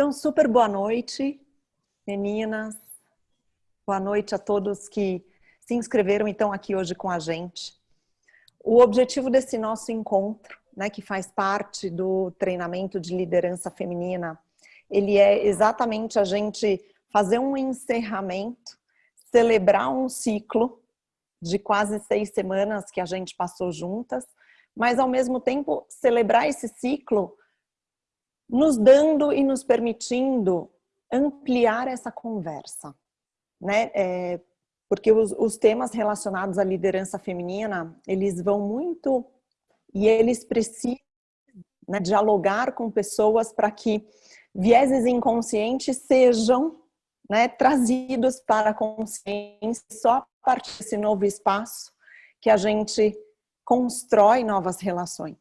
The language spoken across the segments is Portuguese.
Então, super boa noite, meninas. Boa noite a todos que se inscreveram e estão aqui hoje com a gente. O objetivo desse nosso encontro, né, que faz parte do treinamento de liderança feminina, ele é exatamente a gente fazer um encerramento, celebrar um ciclo de quase seis semanas que a gente passou juntas, mas ao mesmo tempo celebrar esse ciclo nos dando e nos permitindo ampliar essa conversa, né? É, porque os, os, temas relacionados à liderança feminina, eles vão muito e eles precisam né, dialogar com pessoas para que vieses inconscientes sejam né, trazidos para a consciência só a partir desse novo espaço que a gente constrói novas relações.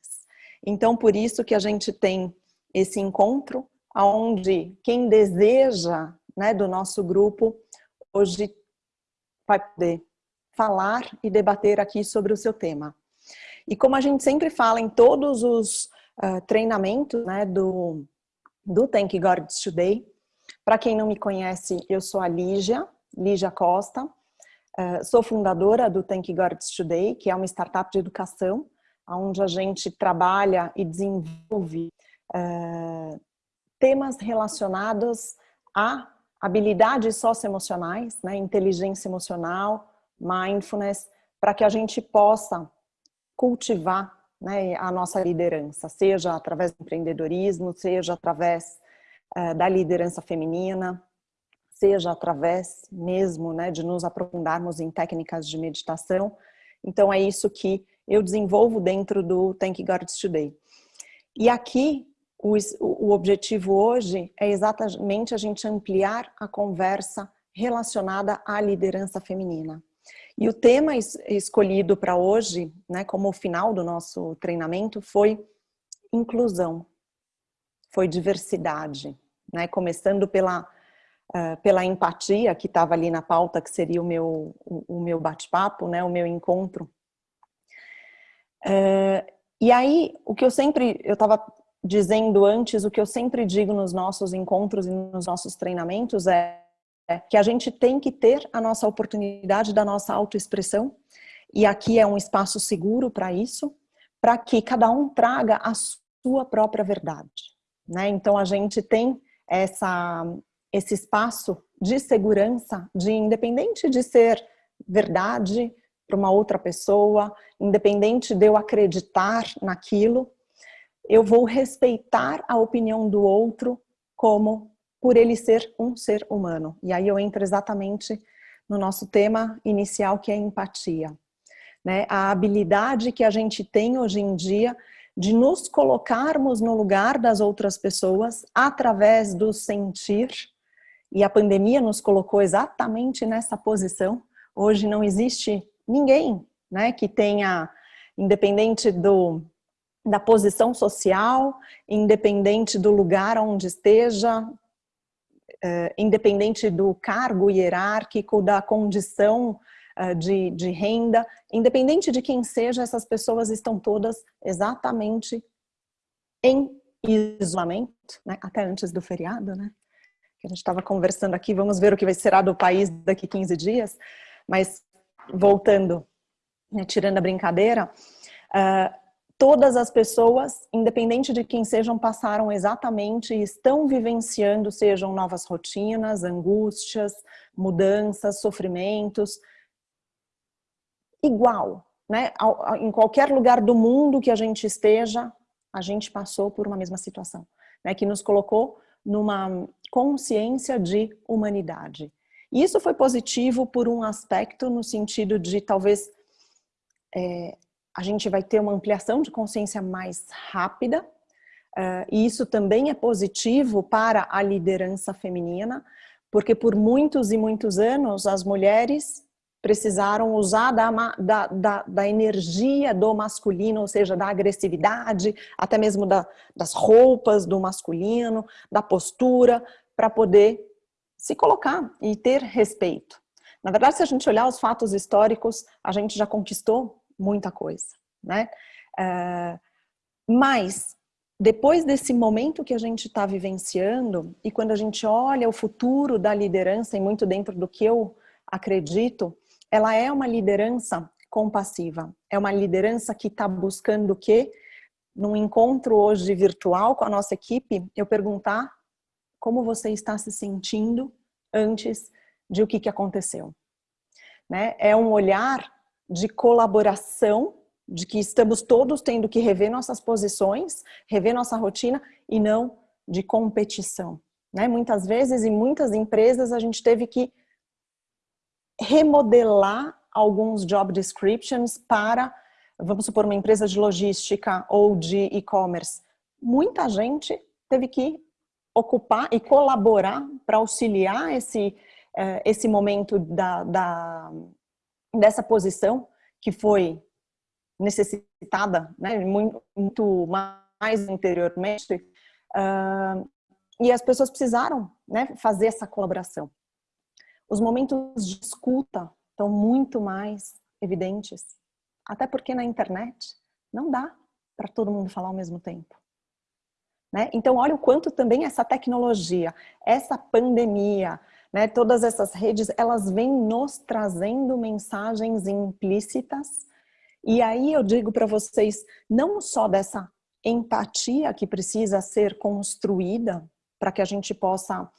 Então, por isso que a gente tem esse encontro, onde quem deseja né, do nosso grupo hoje vai poder falar e debater aqui sobre o seu tema. E como a gente sempre fala em todos os uh, treinamentos né, do, do Thank God Today, para quem não me conhece, eu sou a Lígia, Lígia Costa, uh, sou fundadora do Thank God Today, que é uma startup de educação, onde a gente trabalha e desenvolve uh, temas relacionados a habilidades socioemocionais, né, inteligência emocional, mindfulness, para que a gente possa cultivar né, a nossa liderança, seja através do empreendedorismo, seja através uh, da liderança feminina, seja através mesmo né, de nos aprofundarmos em técnicas de meditação. Então é isso que eu desenvolvo dentro do Thank God Today. E aqui o, o objetivo hoje é exatamente a gente ampliar a conversa relacionada à liderança feminina. E o tema escolhido para hoje, né, como o final do nosso treinamento, foi inclusão, foi diversidade, né, começando pela, uh, pela empatia que estava ali na pauta, que seria o meu, o, o meu bate-papo, né, o meu encontro. Uh, e aí, o que eu sempre, eu estava dizendo antes, o que eu sempre digo nos nossos encontros e nos nossos treinamentos é que a gente tem que ter a nossa oportunidade da nossa autoexpressão, e aqui é um espaço seguro para isso, para que cada um traga a sua própria verdade. Né? Então a gente tem essa, esse espaço de segurança, de independente de ser verdade para uma outra pessoa, independente de eu acreditar naquilo, eu vou respeitar a opinião do outro como por ele ser um ser humano. E aí eu entro exatamente no nosso tema inicial, que é empatia. Né? A habilidade que a gente tem hoje em dia de nos colocarmos no lugar das outras pessoas através do sentir, e a pandemia nos colocou exatamente nessa posição. Hoje não existe ninguém né, que tenha, independente do, da posição social, independente do lugar onde esteja, uh, independente do cargo hierárquico, da condição uh, de, de renda, independente de quem seja, essas pessoas estão todas exatamente em isolamento, né? até antes do feriado, né? Que a gente estava conversando aqui, vamos ver o que vai ser do país daqui 15 dias, mas voltando, né, tirando a brincadeira, uh, todas as pessoas, independente de quem sejam, passaram exatamente e estão vivenciando, sejam novas rotinas, angústias, mudanças, sofrimentos, igual, né? Em qualquer lugar do mundo que a gente esteja, a gente passou por uma mesma situação, né? Que nos colocou numa consciência de humanidade. E isso foi positivo por um aspecto no sentido de talvez é, a gente vai ter uma ampliação de consciência mais rápida, uh, e isso também é positivo para a liderança feminina, porque por muitos e muitos anos as mulheres precisaram usar da, da, da, da, energia do masculino, ou seja, da agressividade, até mesmo da, das roupas do masculino, da postura, para poder se colocar e ter respeito. Na verdade, se a gente olhar os fatos históricos, a gente já conquistou muita coisa, né? Uh, mas depois desse momento que a gente está vivenciando, e quando a gente olha o futuro da liderança, e muito dentro do que eu acredito, ela é uma liderança compassiva. É uma liderança que está buscando o quê? Num encontro hoje virtual com a nossa equipe, eu perguntar como você está se sentindo antes de o que, que aconteceu. Né? É um olhar de colaboração de que estamos todos tendo que rever nossas posições, rever nossa rotina e não de competição. Né? Muitas vezes, em muitas empresas, a gente teve que remodelar alguns job descriptions para, vamos supor, uma empresa de logística ou de e-commerce. Muita gente teve que ocupar e colaborar para auxiliar esse, eh, esse momento da, da, dessa posição que foi necessitada, né, muito, muito mais anteriormente, uh, e as pessoas precisaram né, fazer essa colaboração. Os momentos de escuta estão muito mais evidentes, até porque na internet não dá para todo mundo falar ao mesmo tempo. Né? Então, olha o quanto também essa tecnologia, essa pandemia, né, todas essas redes, elas vêm nos trazendo mensagens implícitas. E aí eu digo para vocês, não só dessa empatia que precisa ser construída para que a gente possa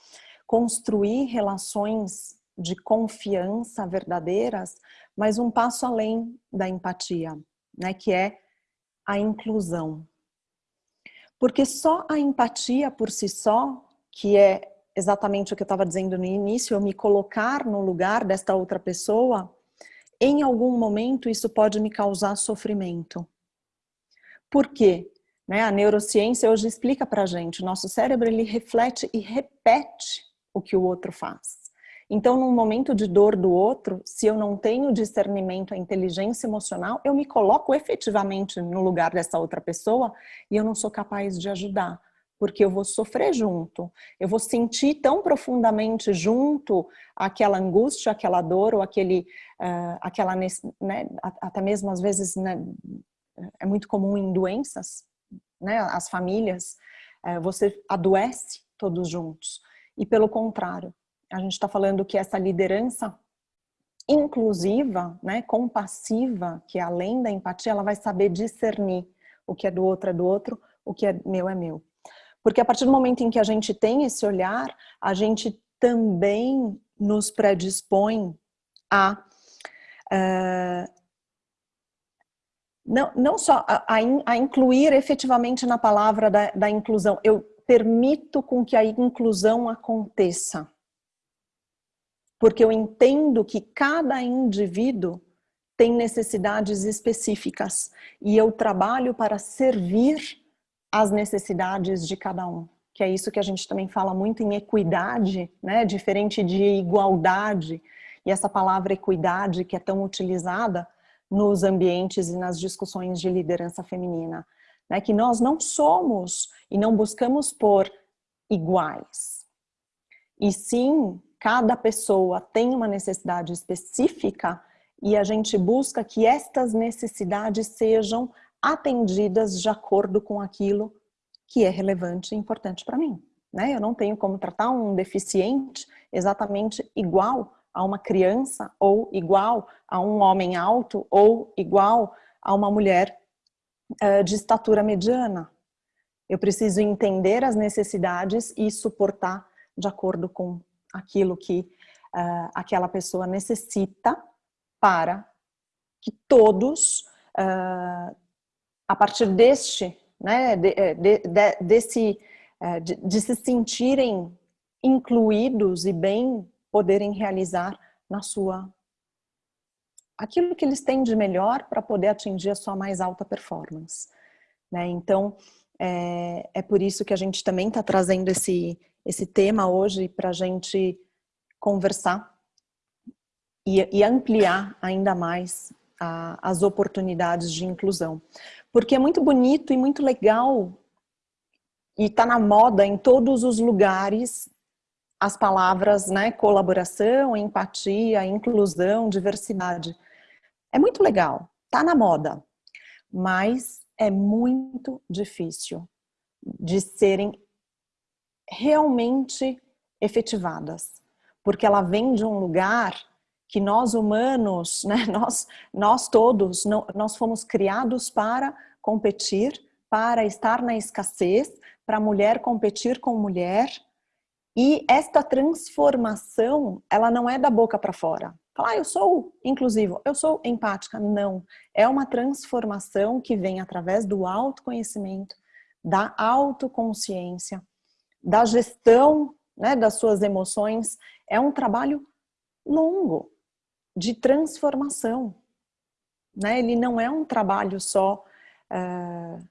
construir relações de confiança verdadeiras, mas um passo além da empatia, né, que é a inclusão. Porque só a empatia por si só, que é exatamente o que eu estava dizendo no início, eu me colocar no lugar desta outra pessoa, em algum momento isso pode me causar sofrimento. Por quê? Né, a neurociência hoje explica pra gente, nosso cérebro ele reflete e repete o que o outro faz. Então, num momento de dor do outro, se eu não tenho discernimento, a inteligência emocional, eu me coloco efetivamente no lugar dessa outra pessoa e eu não sou capaz de ajudar porque eu vou sofrer junto, eu vou sentir tão profundamente junto aquela angústia, aquela dor ou aquele, uh, aquela, né, até mesmo às vezes né, é muito comum em doenças, né, as famílias, uh, você adoece todos juntos. E pelo contrário, a gente está falando que essa liderança inclusiva, né, compassiva, que é além da empatia, ela vai saber discernir o que é do outro é do outro, o que é meu é meu. Porque a partir do momento em que a gente tem esse olhar, a gente também nos predispõe a uh, não, não só a, a, incluir efetivamente na palavra da, da inclusão, eu permito com que a inclusão aconteça. Porque eu entendo que cada indivíduo tem necessidades específicas e eu trabalho para servir as necessidades de cada um. Que é isso que a gente também fala muito em equidade, né? diferente de igualdade. E essa palavra equidade que é tão utilizada nos ambientes e nas discussões de liderança feminina. Né? Que nós não somos e não buscamos por iguais. E sim, cada pessoa tem uma necessidade específica e a gente busca que estas necessidades sejam atendidas de acordo com aquilo que é relevante e importante para mim. Né? Eu não tenho como tratar um deficiente exatamente igual a uma criança ou igual a um homem alto ou igual a uma mulher uh, de estatura mediana. Eu preciso entender as necessidades e suportar de acordo com aquilo que uh, aquela pessoa necessita para que todos uh, a partir deste, né, de, é, de, de, desse, de, de se sentirem incluídos e bem poderem realizar na sua aquilo que eles têm de melhor para poder atingir a sua mais alta performance. Né? Então, é, é por isso que a gente também está trazendo esse, esse tema hoje para a gente conversar e, e, ampliar ainda mais a, as oportunidades de inclusão porque é muito bonito e muito legal e está na moda em todos os lugares as palavras né, colaboração, empatia, inclusão, diversidade. É muito legal, está na moda, mas é muito difícil de serem realmente efetivadas, porque ela vem de um lugar que nós humanos, né, nós, nós todos, não, nós fomos criados para competir, para estar na escassez, para mulher competir com mulher, e esta transformação, ela não é da boca para fora. Falar, ah, eu sou inclusivo, eu sou empática. Não. É uma transformação que vem através do autoconhecimento, da autoconsciência, da gestão né, das suas emoções. É um trabalho longo de transformação. Né? Ele não é um trabalho só uh,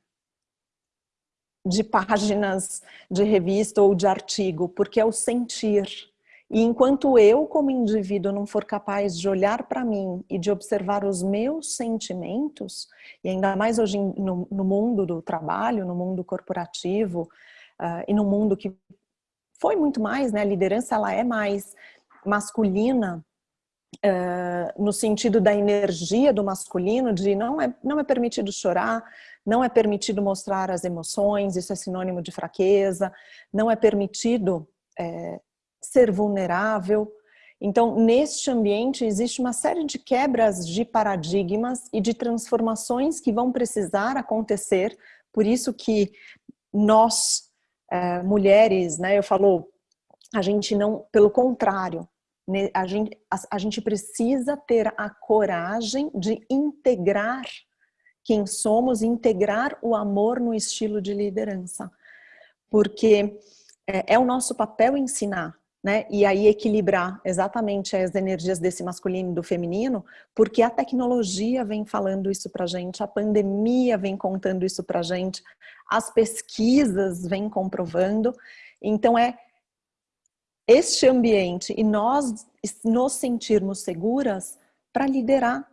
de páginas de revista ou de artigo, porque é o sentir. E enquanto eu, como indivíduo, não for capaz de olhar para mim e de observar os meus sentimentos, e ainda mais hoje no, no mundo do trabalho, no mundo corporativo, uh, e no mundo que foi muito mais, né? A liderança ela é mais masculina, uh, no sentido da energia do masculino, de não é, não é permitido chorar, não é permitido mostrar as emoções, isso é sinônimo de fraqueza, não é permitido é, ser vulnerável. Então, neste ambiente existe uma série de quebras de paradigmas e de transformações que vão precisar acontecer, por isso que nós, é, mulheres, né, eu falo, a gente não, pelo contrário, a gente, a, a gente precisa ter a coragem de integrar quem somos, integrar o amor no estilo de liderança. Porque é, é o nosso papel ensinar, né? E aí equilibrar exatamente as energias desse masculino e do feminino, porque a tecnologia vem falando isso pra gente, a pandemia vem contando isso pra gente, as pesquisas vêm comprovando. Então é este ambiente e nós nos sentirmos seguras para liderar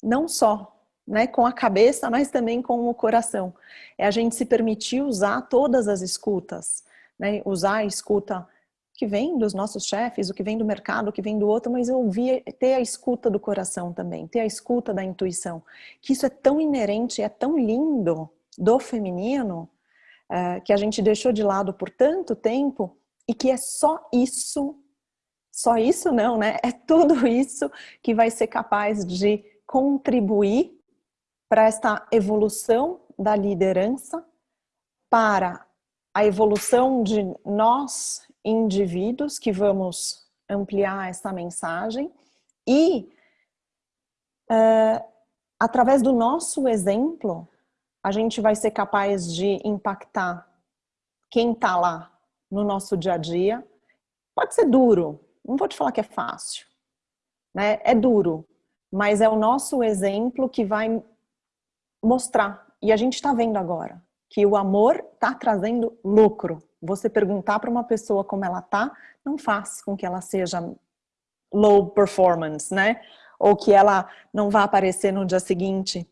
não só né, com a cabeça, mas também com o coração. É a gente se permitir usar todas as escutas, né, usar a escuta que vem dos nossos chefes, o que vem do mercado, o que vem do outro, mas ouvir, ter a escuta do coração também, ter a escuta da intuição, que isso é tão inerente, é tão lindo do feminino, uh, que a gente deixou de lado por tanto tempo, e que é só isso, só isso não, né? É tudo isso que vai ser capaz de contribuir para esta evolução da liderança, para a evolução de nós, indivíduos, que vamos ampliar essa mensagem e, uh, através do nosso exemplo, a gente vai ser capaz de impactar quem está lá no nosso dia a dia. Pode ser duro, não vou te falar que é fácil, né? É duro, mas é o nosso exemplo que vai mostrar. E a gente está vendo agora que o amor está trazendo lucro. Você perguntar para uma pessoa como ela tá, não faz com que ela seja low performance, né? Ou que ela não vá aparecer no dia seguinte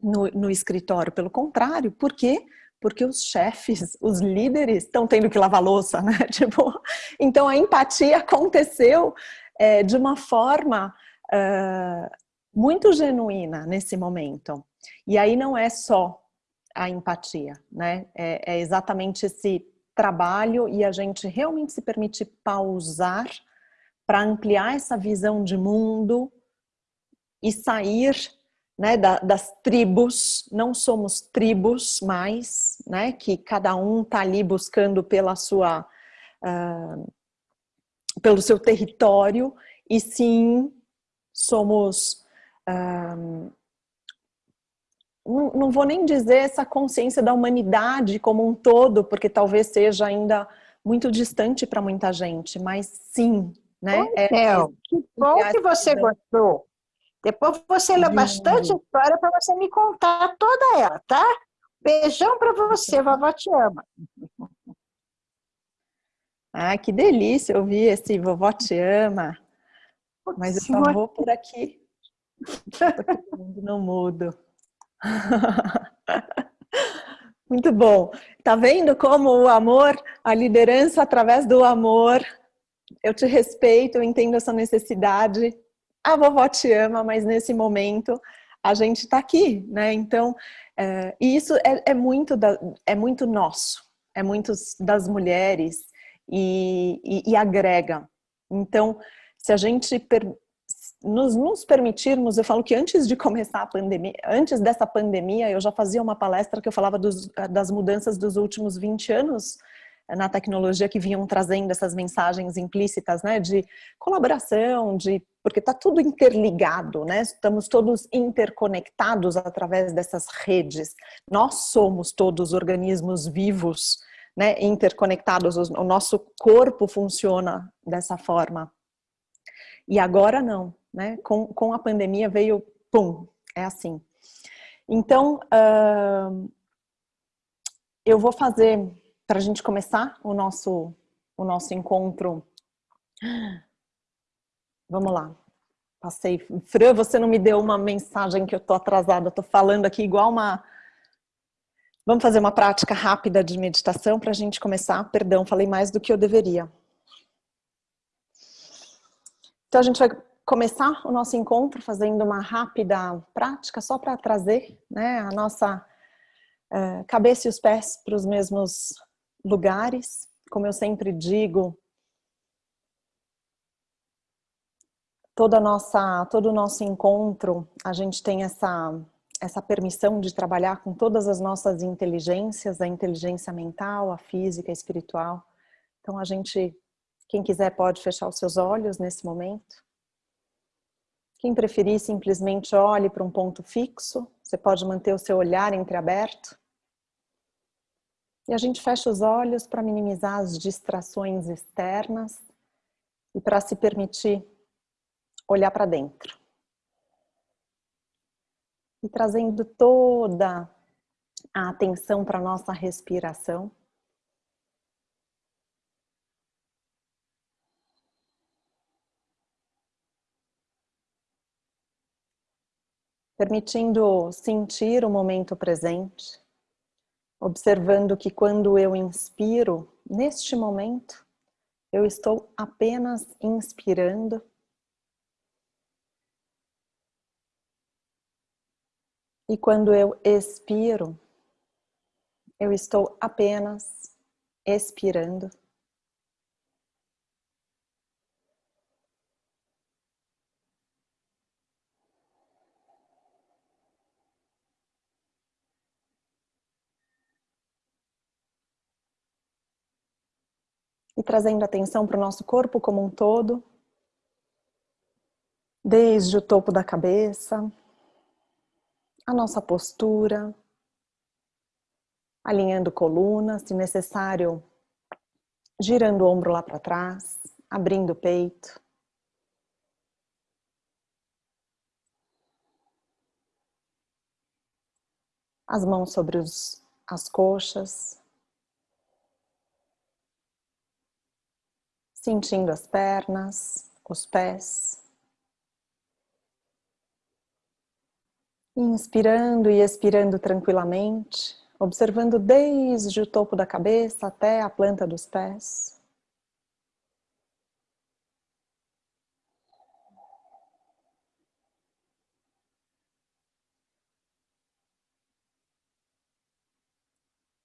no, no escritório. Pelo contrário, por quê? Porque os chefes, os líderes estão tendo que lavar louça, né? Tipo, então a empatia aconteceu é, de uma forma uh, muito genuína nesse momento. E aí não é só a empatia, né? É, é exatamente esse trabalho e a gente realmente se permite pausar para ampliar essa visão de mundo e sair né, da, das tribos, não somos tribos mais, né, que cada um está ali buscando pela sua, uh, pelo seu território, e sim somos uh, não, não vou nem dizer essa consciência da humanidade como um todo, porque talvez seja ainda muito distante para muita gente, mas sim, né? é, é, que bom que você gostou. Depois você lê bastante história para você me contar toda ela, tá? Beijão para você, vovó te ama. Ah, que delícia ouvir esse vovó te ama. Mas eu só vou por aqui. Não mudo. Muito bom. Tá vendo como o amor, a liderança através do amor, eu te respeito, eu entendo essa necessidade. A vovó te ama, mas nesse momento a gente está aqui, né? Então, é, e isso é, é, muito da, é muito nosso, é muito das mulheres e, e, e agrega. Então, se a gente per, nos, nos permitirmos, eu falo que antes de começar a pandemia, antes dessa pandemia, eu já fazia uma palestra que eu falava dos, das mudanças dos últimos 20 anos na tecnologia que vinham trazendo essas mensagens implícitas, né, de colaboração, de porque está tudo interligado, né? Estamos todos interconectados através dessas redes. Nós somos todos organismos vivos, né, interconectados. O nosso corpo funciona dessa forma. E agora não, né? Com, com a pandemia veio, pum, é assim. Então, uh, eu vou fazer para a gente começar o nosso, o nosso encontro. Vamos lá. Passei. Fran, você não me deu uma mensagem que eu tô atrasada. Estou falando aqui igual uma... Vamos fazer uma prática rápida de meditação para a gente começar. Perdão, falei mais do que eu deveria. Então a gente vai começar o nosso encontro fazendo uma rápida prática só para trazer né, a nossa uh, cabeça e os pés para os mesmos lugares. Como eu sempre digo, toda nossa, todo o nosso encontro, a gente tem essa, essa permissão de trabalhar com todas as nossas inteligências, a inteligência mental, a física, a espiritual. Então a gente, quem quiser pode fechar os seus olhos nesse momento. Quem preferir, simplesmente olhe para um ponto fixo. Você pode manter o seu olhar entreaberto. E a gente fecha os olhos para minimizar as distrações externas e para se permitir olhar para dentro. E trazendo toda a atenção para a nossa respiração. Permitindo sentir o momento presente observando que quando eu inspiro, neste momento, eu estou apenas inspirando. E quando eu expiro, eu estou apenas expirando. E trazendo atenção para o nosso corpo como um todo, desde o topo da cabeça, a nossa postura, alinhando coluna, se necessário, girando o ombro lá para trás, abrindo o peito. As mãos sobre os, as coxas, sentindo as pernas, os pés. Inspirando e expirando tranquilamente, observando desde o topo da cabeça até a planta dos pés.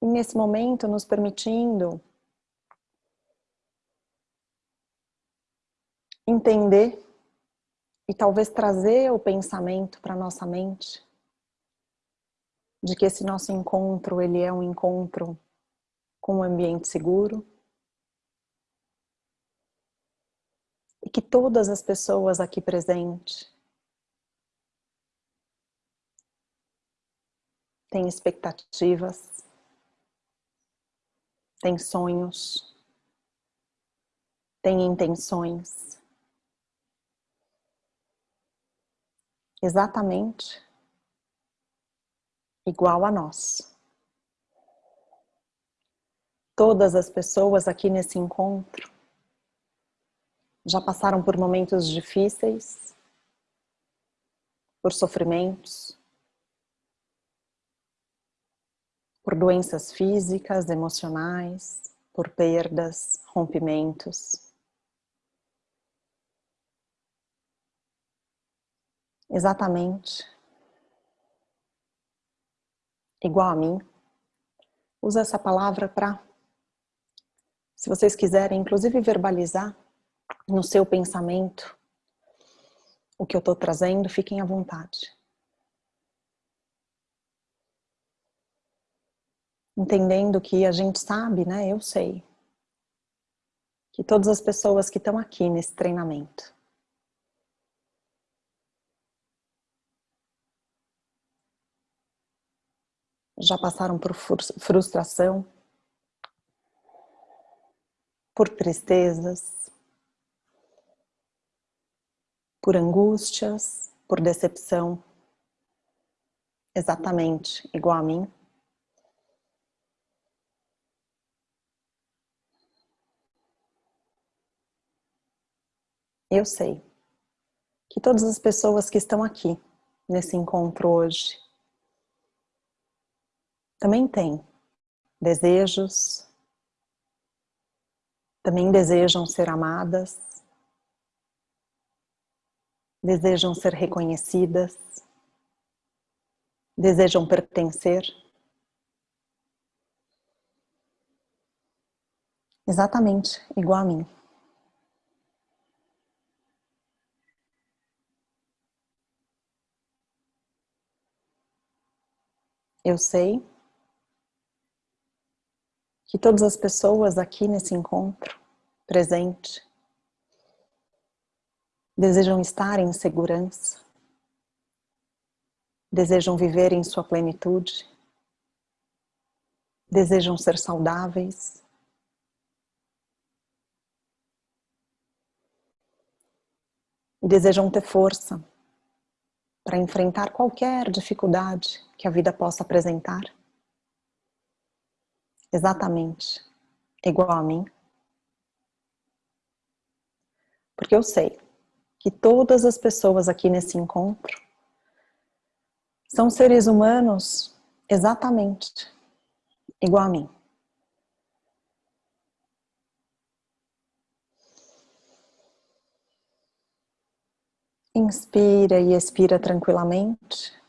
E nesse momento nos permitindo entender e talvez trazer o pensamento para nossa mente de que esse nosso encontro ele é um encontro com um ambiente seguro e que todas as pessoas aqui presentes têm expectativas, têm sonhos, têm intenções exatamente igual a nós. Todas as pessoas aqui nesse encontro já passaram por momentos difíceis, por sofrimentos, por doenças físicas, emocionais, por perdas, rompimentos. Exatamente igual a mim. Usa essa palavra para, se vocês quiserem, inclusive verbalizar no seu pensamento o que eu estou trazendo, fiquem à vontade. Entendendo que a gente sabe, né? Eu sei. Que todas as pessoas que estão aqui nesse treinamento já passaram por frustração, por tristezas, por angústias, por decepção, exatamente igual a mim. Eu sei que todas as pessoas que estão aqui nesse encontro hoje também têm desejos, também desejam ser amadas, desejam ser reconhecidas, desejam pertencer. Exatamente igual a mim. Eu sei que todas as pessoas aqui nesse encontro presente desejam estar em segurança, desejam viver em sua plenitude, desejam ser saudáveis, e desejam ter força para enfrentar qualquer dificuldade que a vida possa apresentar exatamente igual a mim? Porque eu sei que todas as pessoas aqui nesse encontro são seres humanos exatamente igual a mim. Inspira e expira tranquilamente.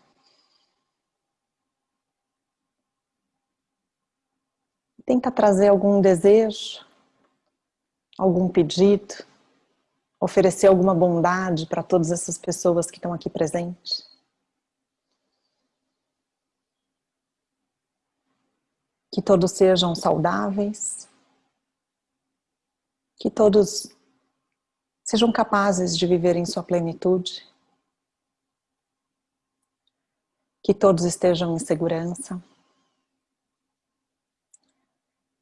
Tenta trazer algum desejo, algum pedido, oferecer alguma bondade para todas essas pessoas que estão aqui presentes. Que todos sejam saudáveis, que todos sejam capazes de viver em sua plenitude, que todos estejam em segurança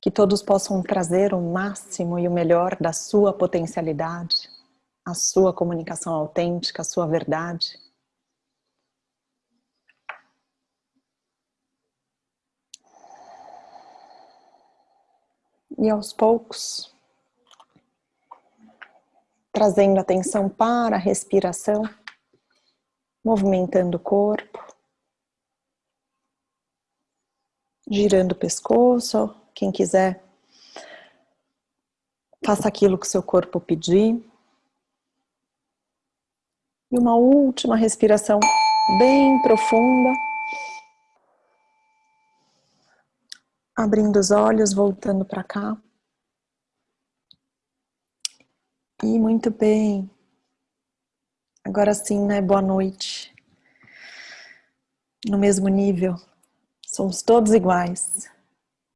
que todos possam trazer o máximo e o melhor da sua potencialidade, a sua comunicação autêntica, a sua verdade. E aos poucos, trazendo atenção para a respiração, movimentando o corpo, girando o pescoço, quem quiser, faça aquilo que seu corpo pedir. E uma última respiração bem profunda. Abrindo os olhos, voltando para cá. E muito bem. Agora sim, né? Boa noite. No mesmo nível. Somos todos iguais.